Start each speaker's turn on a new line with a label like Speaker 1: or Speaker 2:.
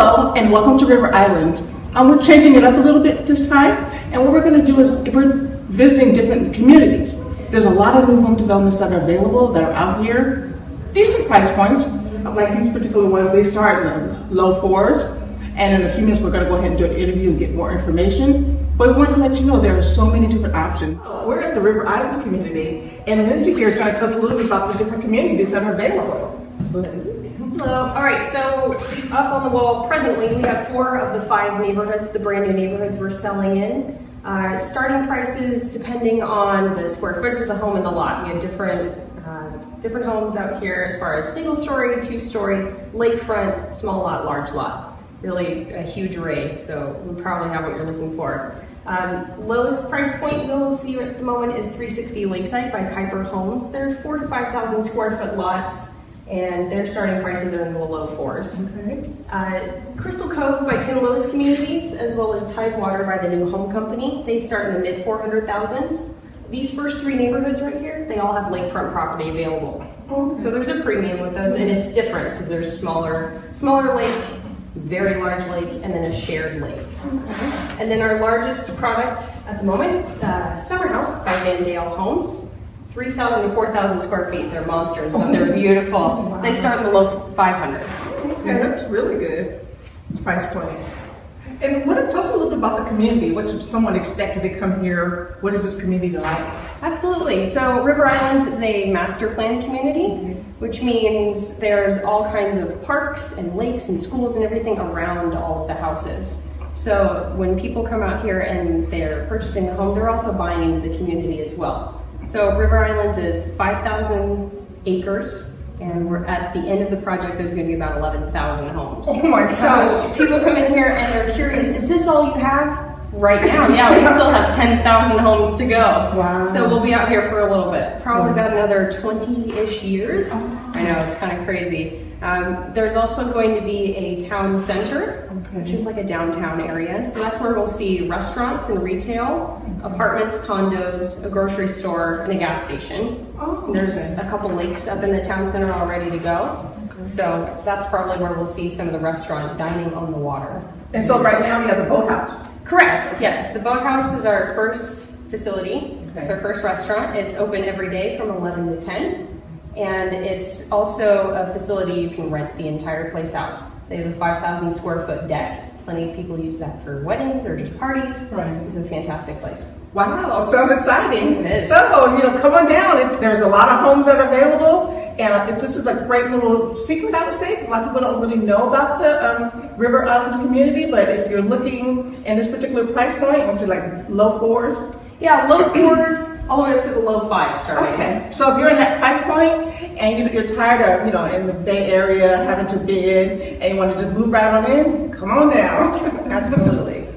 Speaker 1: Hello, and welcome to River Island. Um, we're changing it up a little bit this time, and what we're going to do is we're visiting different communities. There's a lot of new home developments that are available that are out here, decent price points. Like these particular ones, they start in the low fours, and in a few minutes we're going to go ahead and do an interview and get more information. But we want to let you know there are so many different options. We're at the River Islands community, and Lindsay here is going to tell us a little bit about the different communities that are available.
Speaker 2: Hello. All right, so up on the wall presently, we have four of the five neighborhoods, the brand new neighborhoods we're selling in. Uh, starting prices depending on the square footage of the home and the lot. We have different uh, different homes out here as far as single story, two story, lakefront, small lot, large lot. Really a huge array, so we probably have what you're looking for. Um, lowest price point you'll see at the moment is 360 Lakeside by Kiper Homes. They're four to 5,000 square foot lots and their starting prices are in the low fours.
Speaker 1: Okay.
Speaker 2: Uh, Crystal Cove by Tim Lewis Communities, as well as Tidewater by the New Home Company, they start in the mid 400,000s. These first three neighborhoods right here, they all have lakefront property available. So there's a premium with those, and it's different because there's smaller, smaller lake, very large lake, and then a shared lake. And then our largest product at the moment, uh, Summer House by Van Daele Homes. 3,000 to 4,000 square feet. They're monsters, but they're beautiful. They start in the low 500s.
Speaker 1: Okay, that's really good price point. And what, tell us a little bit about the community. What should someone expect if they come here? What is this community like?
Speaker 2: Absolutely. So River Islands is a master plan community, mm-hmm. which means there's all kinds of parks and lakes and schools and everything around all of the houses. So when people come out here and they're purchasing a home, they're also buying into the community as well. So River Islands is 5,000 acres, and we're at the end of the project. There's going to be about 11,000 homes.
Speaker 1: Oh my
Speaker 2: So
Speaker 1: gosh.
Speaker 2: people come in here and they're curious, is this all you have? Right now, yeah, we still have 10,000 homes to go.
Speaker 1: Wow.
Speaker 2: So we'll be out here for a little bit, probably about another 20-ish years. Oh I know, it's kind of crazy. Um, there's also going to be a town center, which is like a downtown area. So that's where we'll see restaurants and retail, apartments, condos, a grocery store, and a gas station.
Speaker 1: Oh,
Speaker 2: There's a couple lakes up in the town center all ready to go. Okay. So that's probably where we'll see some of the restaurant dining on the water.
Speaker 1: And so right now we have the boathouse.
Speaker 2: Correct, yes. The Boathouse is our first facility. It's our first restaurant. It's open every day from 11 to 10. And it's also a facility you can rent the entire place out. They have a 5,000 square foot deck. Plenty of people use that for weddings or just parties.
Speaker 1: Right.
Speaker 2: It's a fantastic place.
Speaker 1: Wow, sounds exciting.
Speaker 2: It is.
Speaker 1: So, you know, come on down. There's a lot of homes that are available, and it, this is a great little secret, I would say. A lot of people don't really know about the um, River Islands community, but if you're looking in this particular price point, into like low fours,
Speaker 2: Yeah, low fours all the way up to the low fives starting.
Speaker 1: Okay, so if you're in that price point and you- you're tired of, you know, in the Bay Area having to bid and you wanted to move right on in, come on down.
Speaker 2: Absolutely.